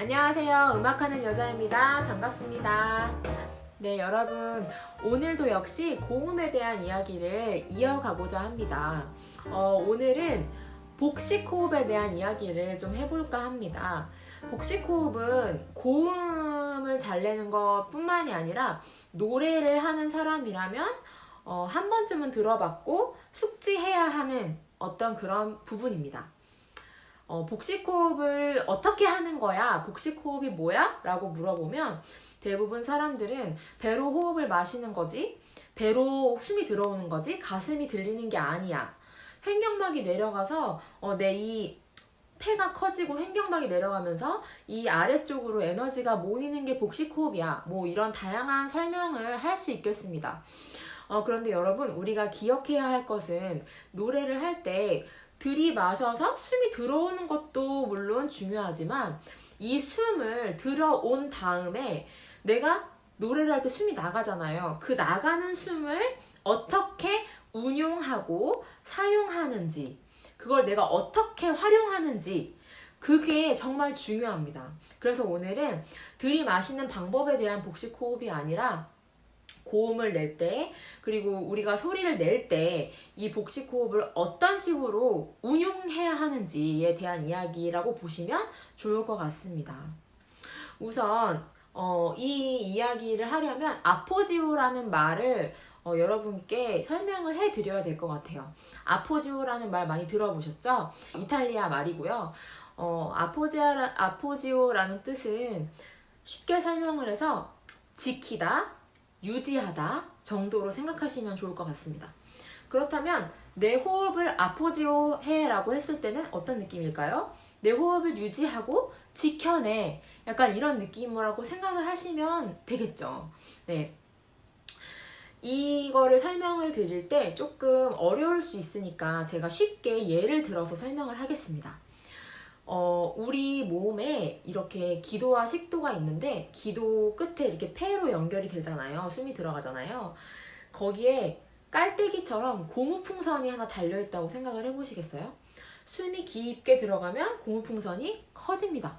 안녕하세요. 음악하는 여자입니다. 반갑습니다. 네, 여러분. 오늘도 역시 고음에 대한 이야기를 이어가고자 합니다. 어, 오늘은 복식호흡에 대한 이야기를 좀 해볼까 합니다. 복식호흡은 고음을 잘 내는 것 뿐만이 아니라 노래를 하는 사람이라면 어, 한 번쯤은 들어봤고 숙지해야 하는 어떤 그런 부분입니다. 어, 복식호흡을 어떻게 하는 거야? 복식호흡이 뭐야? 라고 물어보면 대부분 사람들은 배로 호흡을 마시는 거지, 배로 숨이 들어오는 거지, 가슴이 들리는 게 아니야. 횡격막이 내려가서 어, 내이 폐가 커지고 횡격막이 내려가면서 이 아래쪽으로 에너지가 모이는 게 복식호흡이야. 뭐 이런 다양한 설명을 할 수 있겠습니다. 어, 그런데 여러분, 우리가 기억해야 할 것은 노래를 할 때 들이마셔서 숨이 들어오는 것도 물론 중요하지만 이 숨을 들어온 다음에 내가 노래를 할 때 숨이 나가잖아요. 그 나가는 숨을 어떻게 운용하고 사용하는지, 그걸 내가 어떻게 활용하는지, 그게 정말 중요합니다. 그래서 오늘은 들이마시는 방법에 대한 복식 호흡이 아니라 고음을 낼 때, 그리고 우리가 소리를 낼 때 이 복식 호흡을 어떤 식으로 운용해야 하는지에 대한 이야기라고 보시면 좋을 것 같습니다. 우선 어, 이 이야기를 하려면 아포지오라는 말을 어, 여러분께 설명을 해드려야 될 것 같아요. 아포지오라는 말 많이 들어보셨죠? 이탈리아 말이고요. 어, 아포지아, 아포지오라는 뜻은 쉽게 설명을 해서 지키다, 유지하다 정도로 생각하시면 좋을 것 같습니다. 그렇다면 내 호흡을 아포지오 해라고 했을 때는 어떤 느낌일까요? 내 호흡을 유지하고 지켜내 약간 이런 느낌이라고 생각을 하시면 되겠죠. 네. 이거를 설명을 드릴 때 조금 어려울 수 있으니까 제가 쉽게 예를 들어서 설명을 하겠습니다. 어, 우리 몸에 이렇게 기도와 식도가 있는데 기도 끝에 이렇게 폐로 연결이 되잖아요. 숨이 들어가잖아요. 거기에 깔때기처럼 고무풍선이 하나 달려있다고 생각을 해보시겠어요? 숨이 깊게 들어가면 고무풍선이 커집니다.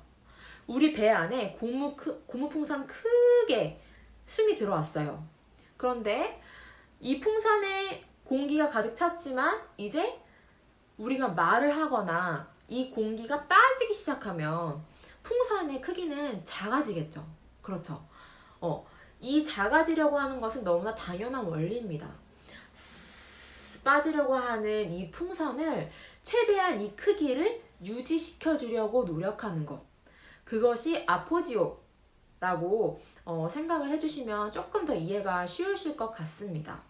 우리 배 안에 고무, 고무풍선 크게 숨이 들어왔어요. 그런데 이 풍선에 공기가 가득 찼지만 이제 우리가 말을 하거나 이 공기가 빠지기 시작하면 풍선의 크기는 작아지겠죠. 그렇죠. 어, 이 작아지려고 하는 것은 너무나 당연한 원리입니다. 빠지려고 하는 이 풍선을 최대한 이 크기를 유지시켜 주려고 노력하는 것. 그것이 아포지오라고 어, 생각을 해주시면 조금 더 이해가 쉬우실 것 같습니다.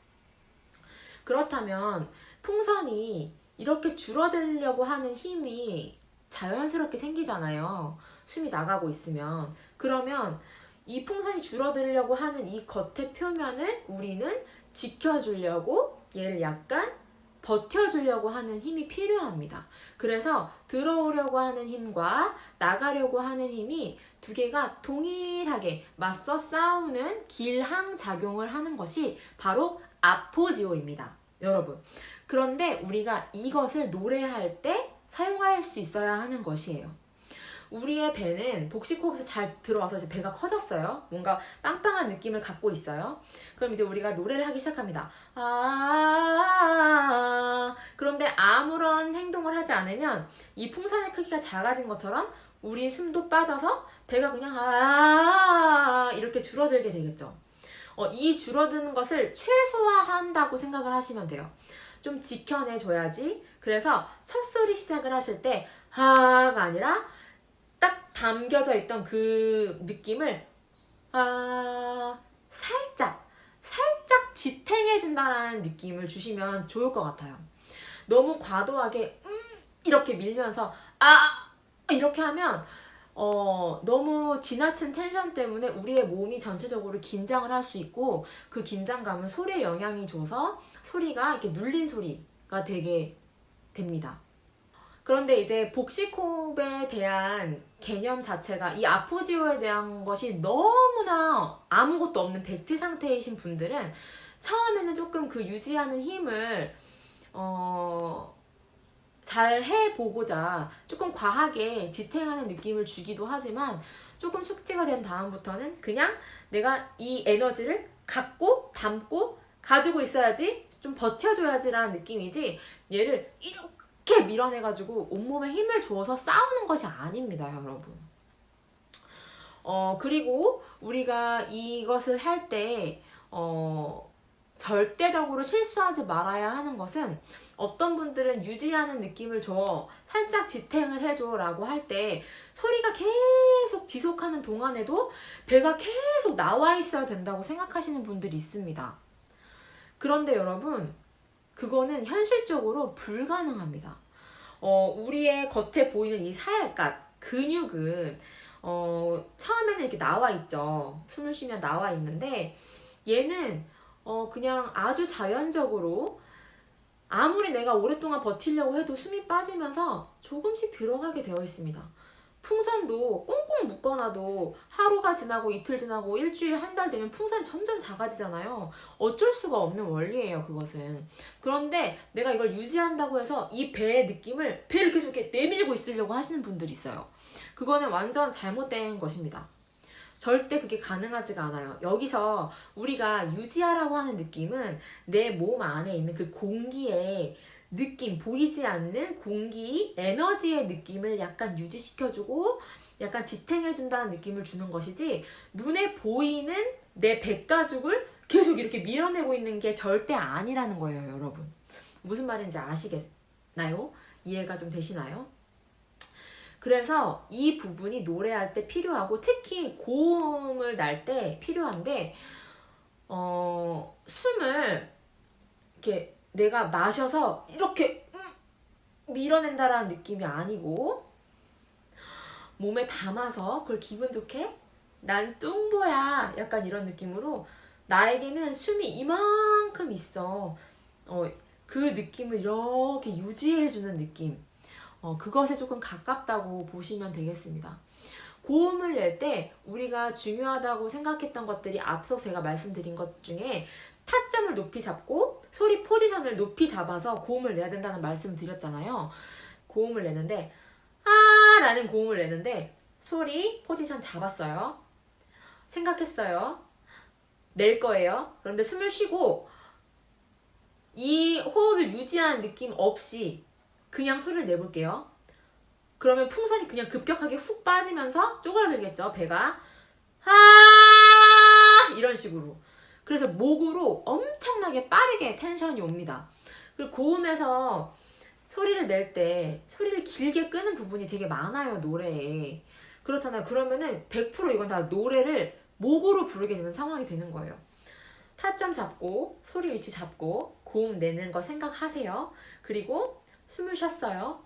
그렇다면 풍선이 이렇게 줄어들려고 하는 힘이 자연스럽게 생기잖아요. 숨이 나가고 있으면. 그러면 이 풍선이 줄어들려고 하는 이 겉의 표면을 우리는 지켜주려고 얘를 약간 버텨주려고 하는 힘이 필요합니다. 그래서 들어오려고 하는 힘과 나가려고 하는 힘이 두 개가 동일하게 맞서 싸우는 길항 작용을 하는 것이 바로 아포지오입니다. 여러분. 그런데 우리가 이것을 노래할 때 사용할 수 있어야 하는 것이에요. 우리의 배는 복식호흡에서 잘 들어와서 이제 배가 커졌어요. 뭔가 빵빵한 느낌을 갖고 있어요. 그럼 이제 우리가 노래를 하기 시작합니다. 아 그런데 아무런 행동을 하지 않으면 이 풍선의 크기가 작아진 것처럼 우리 숨도 빠져서 배가 그냥 아 이렇게 줄어들게 되겠죠. 어, 이 줄어드는 것을 최소화한다고 생각을 하시면 돼요. 좀 지켜내줘야지. 그래서 첫 소리 시작을 하실 때 하가 아니라 딱 담겨져 있던 그 느낌을 아 살짝 살짝 지탱해준다라는 느낌을 주시면 좋을 것 같아요. 너무 과도하게 음 이렇게 밀면서 아 이렇게 하면 어, 너무 지나친 텐션 때문에 우리의 몸이 전체적으로 긴장을 할 수 있고 그 긴장감은 소리에 영향이 줘서 소리가 이렇게 눌린 소리가 되게 됩니다. 그런데 이제 복식호흡에 대한 개념 자체가 이 아포지오에 대한 것이 너무나 아무것도 없는 백지 상태이신 분들은 처음에는 조금 그 유지하는 힘을 어, 잘 해보고자 조금 과하게 지탱하는 느낌을 주기도 하지만 조금 숙지가 된 다음부터는 그냥 내가 이 에너지를 갖고 담고 가지고 있어야지 좀 버텨줘야지라는 느낌이지 얘를 이렇게 밀어내가지고 온몸에 힘을 줘서 싸우는 것이 아닙니다 여러분. 어 그리고 우리가 이것을 할때 어, 절대적으로 실수하지 말아야 하는 것은 어떤 분들은 유지하는 느낌을 줘 살짝 지탱을 해줘 라고 할 때 소리가 계속 지속하는 동안에도 배가 계속 나와 있어야 된다고 생각하시는 분들이 있습니다 그런데 여러분 그거는 현실적으로 불가능합니다 어, 우리의 겉에 보이는 이 살갗 근육은 어, 처음에는 이렇게 나와 있죠 숨을 쉬면 나와 있는데 얘는 어 그냥 아주 자연적으로 아무리 내가 오랫동안 버티려고 해도 숨이 빠지면서 조금씩 들어가게 되어 있습니다. 풍선도 꽁꽁 묶어놔도 하루가 지나고 이틀 지나고 일주일 한 달 되면 풍선이 점점 작아지잖아요. 어쩔 수가 없는 원리예요 그것은. 그런데 내가 이걸 유지한다고 해서 이 배의 느낌을 배를 계속 이렇게 내밀고 있으려고 하시는 분들이 있어요. 그거는 완전 잘못된 것입니다. 절대 그게 가능하지가 않아요. 여기서 우리가 유지하라고 하는 느낌은 내 몸 안에 있는 그 공기의 느낌, 보이지 않는 공기, 에너지의 느낌을 약간 유지시켜주고 약간 지탱해준다는 느낌을 주는 것이지 눈에 보이는 내 백가죽을 계속 이렇게 밀어내고 있는 게 절대 아니라는 거예요, 여러분. 무슨 말인지 아시겠나요? 이해가 좀 되시나요? 그래서 이 부분이 노래할 때 필요하고 특히 고음을 날 때 필요한데 어, 숨을 이렇게 내가 마셔서 이렇게 밀어낸다라는 느낌이 아니고 몸에 담아서 그걸 기분 좋게 난 뚱보야 약간 이런 느낌으로 나에게는 숨이 이만큼 있어 어, 그 느낌을 이렇게 유지해주는 느낌 어, 그것에 조금 가깝다고 보시면 되겠습니다. 고음을 낼 때 우리가 중요하다고 생각했던 것들이 앞서 제가 말씀드린 것 중에 타점을 높이 잡고 소리 포지션을 높이 잡아서 고음을 내야 된다는 말씀을 드렸잖아요. 고음을 내는데 아 라는 고음을 내는데 소리 포지션 잡았어요. 생각했어요. 낼 거예요. 그런데 숨을 쉬고 이 호흡을 유지하는 느낌 없이 그냥 소리를 내볼게요. 그러면 풍선이 그냥 급격하게 훅 빠지면서 쪼그라들겠죠, 배가. 아 이런 식으로. 그래서 목으로 엄청나게 빠르게 텐션이 옵니다. 그리고 고음에서 소리를 낼 때 소리를 길게 끄는 부분이 되게 많아요, 노래에. 그렇잖아요. 그러면은 100% 이건 다 노래를 목으로 부르게 되는 상황이 되는 거예요. 타점 잡고 소리 위치 잡고 고음 내는 거 생각하세요. 그리고 숨을 쉬었어요.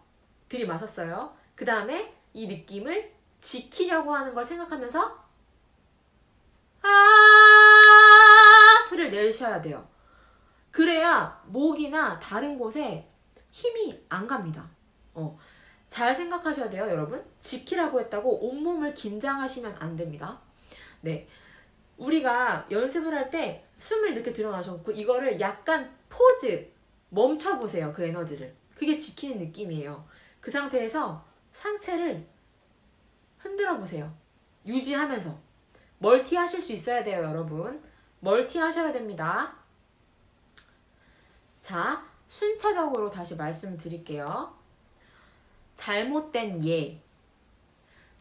들이마셨어요. 그 다음에 이 느낌을 지키려고 하는 걸 생각하면서 아 내셔야 돼요. 그래야 목이나 다른 곳에 힘이 안 갑니다. 어, 잘 생각하셔야 돼요, 여러분. 지키라고 했다고 온몸을 긴장하시면 안 됩니다. 네. 우리가 연습을 할 때 숨을 이렇게 들어마셔놓고 이거를 약간 포즈 멈춰보세요, 그 에너지를. 그게 지키는 느낌이에요. 그 상태에서 상체를 흔들어 보세요. 유지하면서. 멀티 하실 수 있어야 돼요, 여러분. 멀티 하셔야 됩니다. 자, 순차적으로 다시 말씀드릴게요. 잘못된 예.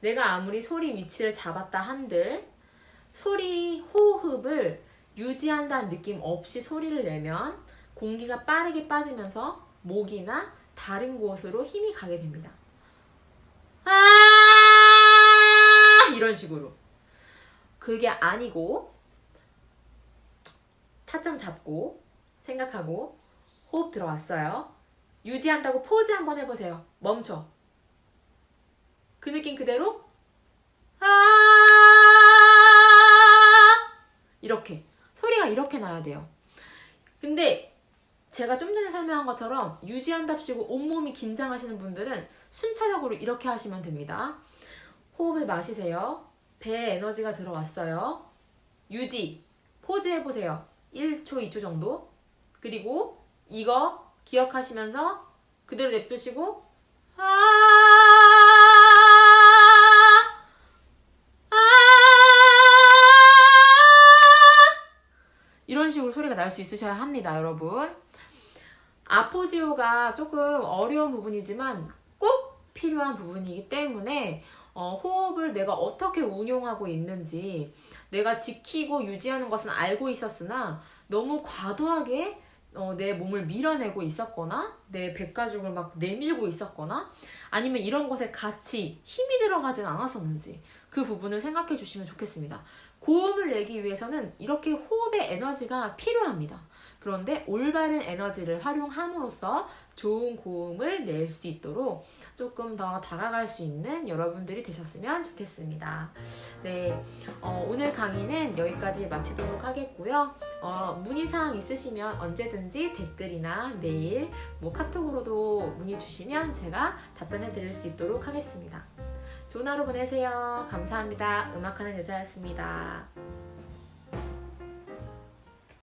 내가 아무리 소리 위치를 잡았다 한들 소리 호흡을 유지한다는 느낌 없이 소리를 내면 공기가 빠르게 빠지면서 목이나 다른 곳으로 힘이 가게 됩니다. 아 이런 식으로 그게 아니고 타점 잡고 생각하고 호흡 들어왔어요. 유지한다고 포즈 한번 해보세요. 멈춰. 그 느낌 그대로 아 이렇게 소리가 이렇게 나야 돼요. 근데 제가 좀 전에 설명한 것처럼 유지한답시고 온몸이 긴장하시는 분들은 순차적으로 이렇게 하시면 됩니다. 호흡을 마시세요. 배에 에너지가 들어왔어요. 유지, 포즈 해보세요. 1초, 2초 정도. 그리고 이거 기억하시면서 그대로 냅두시고 아, 아, 이런 식으로 소리가 날 수 있으셔야 합니다, 여러분. 아포지오가 조금 어려운 부분이지만 꼭 필요한 부분이기 때문에 어, 호흡을 내가 어떻게 운용하고 있는지 내가 지키고 유지하는 것은 알고 있었으나 너무 과도하게 어, 내 몸을 밀어내고 있었거나 내 백가죽을 막 내밀고 있었거나 아니면 이런 것에 같이 힘이 들어가진 않았었는지 그 부분을 생각해 주시면 좋겠습니다. 고음을 내기 위해서는 이렇게 호흡의 에너지가 필요합니다. 그런데 올바른 에너지를 활용함으로써 좋은 고음을 낼 수 있도록 조금 더 다가갈 수 있는 여러분들이 되셨으면 좋겠습니다. 네, 어, 오늘 강의는 여기까지 마치도록 하겠고요. 어, 문의사항 있으시면 언제든지 댓글이나 메일, 뭐 카톡으로도 문의 주시면 제가 답변해 드릴 수 있도록 하겠습니다. 좋은 하루 보내세요. 감사합니다. 음악하는 여자였습니다.